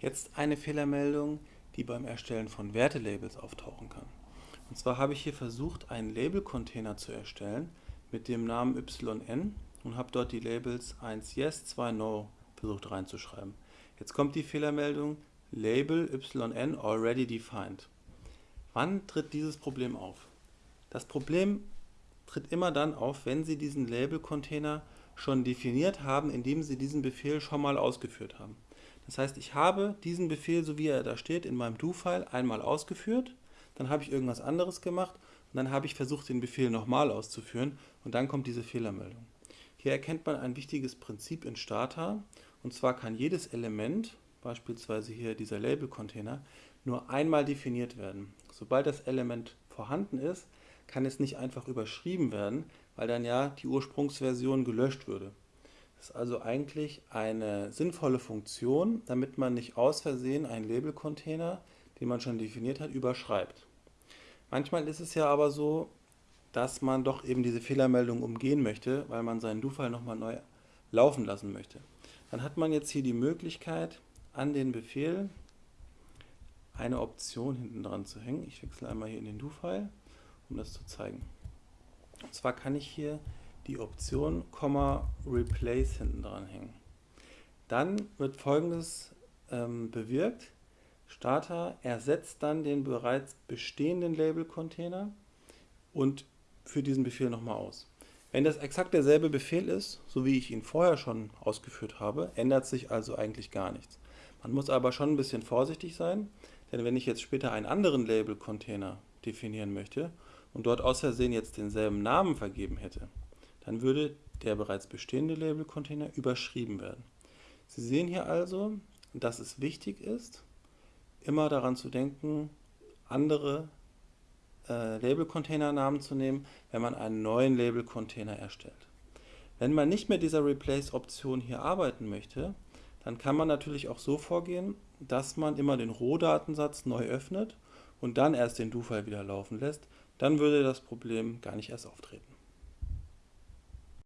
Jetzt eine Fehlermeldung, die beim Erstellen von Wertelabels auftauchen kann. Und zwar habe ich hier versucht, einen Label-Container zu erstellen mit dem Namen yn und habe dort die Labels 1 Yes, 2 No versucht reinzuschreiben. Jetzt kommt die Fehlermeldung Label yn already defined. Wann tritt dieses Problem auf? Das Problem tritt immer dann auf, wenn Sie diesen Label-Container schon definiert haben, indem Sie diesen Befehl schon mal ausgeführt haben. Das heißt, ich habe diesen Befehl, so wie er da steht, in meinem Do-File einmal ausgeführt, dann habe ich irgendwas anderes gemacht und dann habe ich versucht, den Befehl nochmal auszuführen und dann kommt diese Fehlermeldung. Hier erkennt man ein wichtiges Prinzip in Stata und zwar kann jedes Element, beispielsweise hier dieser Label-Container, nur einmal definiert werden. Sobald das Element vorhanden ist, kann es nicht einfach überschrieben werden, weil dann ja die Ursprungsversion gelöscht würde. Ist also eigentlich eine sinnvolle Funktion, damit man nicht aus Versehen einen Label-Container, den man schon definiert hat, überschreibt. Manchmal ist es ja aber so, dass man doch eben diese Fehlermeldung umgehen möchte, weil man seinen Do-File nochmal neu laufen lassen möchte. Dann hat man jetzt hier die Möglichkeit, an den Befehl eine Option hinten dran zu hängen. Ich wechsle einmal hier in den Do-File, um das zu zeigen. Und zwar kann ich hier die Option Replace hinten dran hängen. Dann wird folgendes ähm, bewirkt. Starter ersetzt dann den bereits bestehenden Label-Container und führt diesen Befehl nochmal aus. Wenn das exakt derselbe Befehl ist, so wie ich ihn vorher schon ausgeführt habe, ändert sich also eigentlich gar nichts. Man muss aber schon ein bisschen vorsichtig sein, denn wenn ich jetzt später einen anderen Label-Container definieren möchte und dort aus Versehen jetzt denselben Namen vergeben hätte, dann würde der bereits bestehende Label-Container überschrieben werden. Sie sehen hier also, dass es wichtig ist, immer daran zu denken, andere äh, Label-Container-Namen zu nehmen, wenn man einen neuen Label-Container erstellt. Wenn man nicht mit dieser Replace-Option hier arbeiten möchte, dann kann man natürlich auch so vorgehen, dass man immer den Rohdatensatz neu öffnet und dann erst den Do-File wieder laufen lässt. Dann würde das Problem gar nicht erst auftreten.